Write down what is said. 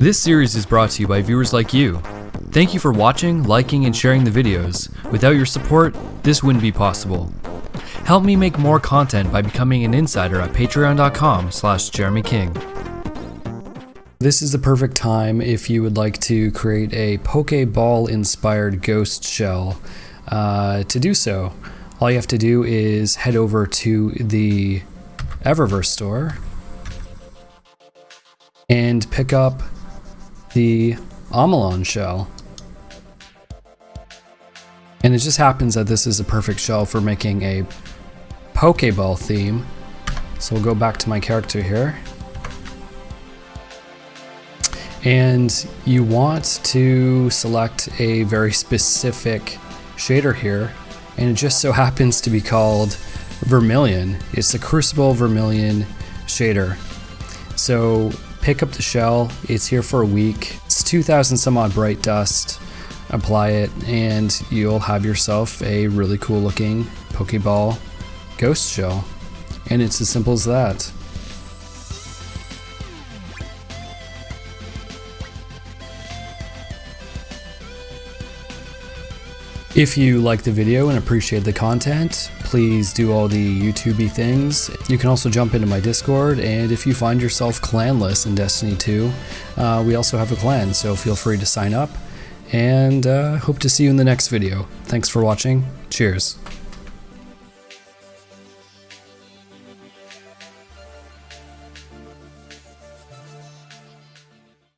This series is brought to you by viewers like you. Thank you for watching, liking, and sharing the videos. Without your support, this wouldn't be possible. Help me make more content by becoming an insider at patreon.com slash jeremyking. This is the perfect time if you would like to create a Pokeball inspired ghost shell. Uh, to do so, all you have to do is head over to the Eververse store and pick up the Omolon shell. And it just happens that this is a perfect shell for making a Pokeball theme. So we'll go back to my character here. And you want to select a very specific shader here. And it just so happens to be called Vermilion. It's the Crucible Vermilion shader. So pick up the shell. It's here for a week. It's 2000 some odd bright dust. Apply it and you'll have yourself a really cool looking Pokeball ghost shell. And it's as simple as that. If you like the video and appreciate the content, please do all the YouTubey things. You can also jump into my Discord, and if you find yourself clanless in Destiny 2, uh, we also have a clan, so feel free to sign up, and uh, hope to see you in the next video. Thanks for watching. Cheers.